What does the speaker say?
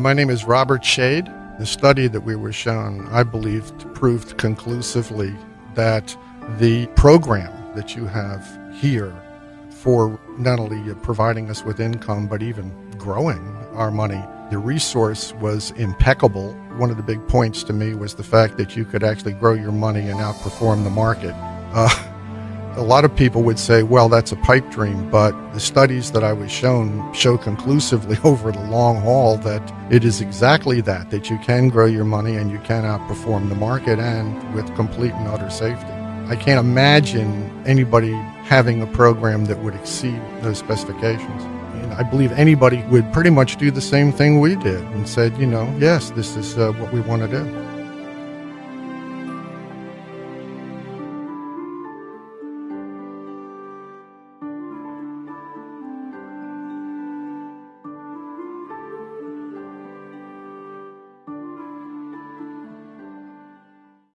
My name is Robert Shade. The study that we were shown, I believe, proved conclusively that the program that you have here for not only providing us with income, but even growing our money, the resource was impeccable. One of the big points to me was the fact that you could actually grow your money and outperform the market. Uh, a lot of people would say, well, that's a pipe dream, but the studies that I was shown show conclusively over the long haul that it is exactly that, that you can grow your money and you can outperform the market and with complete and utter safety. I can't imagine anybody having a program that would exceed those specifications. And I believe anybody would pretty much do the same thing we did and said, you know, yes, this is uh, what we want to do.